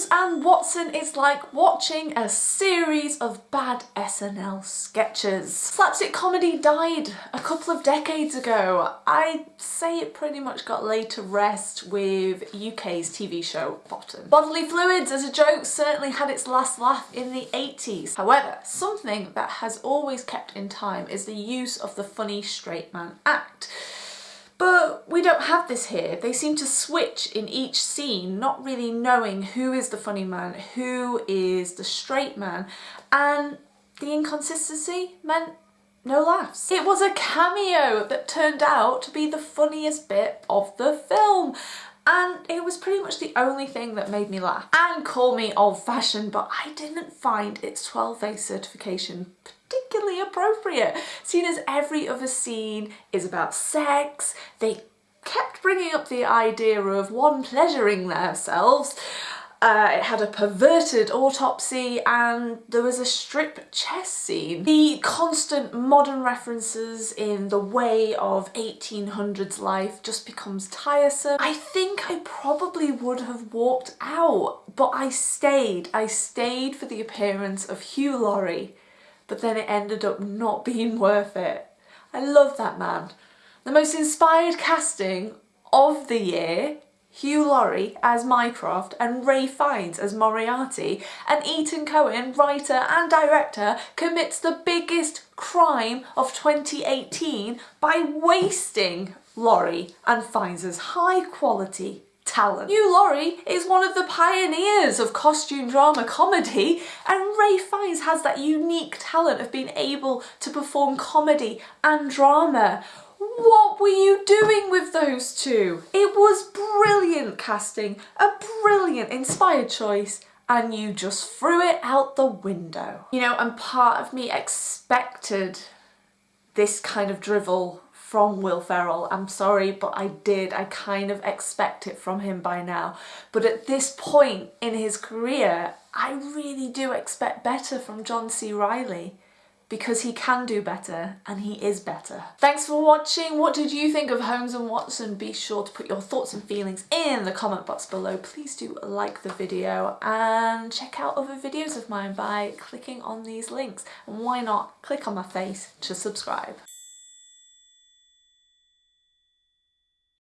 Holmes and Watson is like watching a series of bad SNL sketches. Slapstick comedy died a couple of decades ago. I'd say it pretty much got laid to rest with UK's TV show Bottom. Bodily fluids as a joke certainly had its last laugh in the 80s. However, something that has always kept in time is the use of the funny straight man act. We don't have this here. They seem to switch in each scene, not really knowing who is the funny man, who is the straight man, and the inconsistency meant no laughs. It was a cameo that turned out to be the funniest bit of the film and it was pretty much the only thing that made me laugh. And call me old-fashioned, but I didn't find its 12A certification particularly appropriate, seeing as every other scene is about sex, they bringing up the idea of one pleasuring themselves, uh, it had a perverted autopsy and there was a strip chess scene. The constant modern references in the way of 1800s life just becomes tiresome. I think I probably would have walked out, but I stayed. I stayed for the appearance of Hugh Laurie but then it ended up not being worth it. I love that man. The most inspired casting of the year Hugh Laurie as Mycroft and Ralph Fiennes as Moriarty and Etan Cohen, writer and director, commits the biggest crime of 2018 by wasting Laurie and Fiennes' high quality talent. Hugh Laurie is one of the pioneers of costume drama comedy and Ralph Fiennes has that unique talent of being able to perform comedy and drama. What were you doing with those two? It was brilliant casting, a brilliant inspired choice and you just threw it out the window. You know, and part of me expected this kind of drivel from Will Ferrell. I'm sorry, but I did. I kind of expect it from him by now. But at this point in his career, I really do expect better from John C. Reilly because he can do better and he is better. Thanks for watching. What did you think of Holmes and Watson? Be sure to put your thoughts and feelings in the comment box below. Please do like the video and check out other videos of mine by clicking on these links. And why not click on my face to subscribe.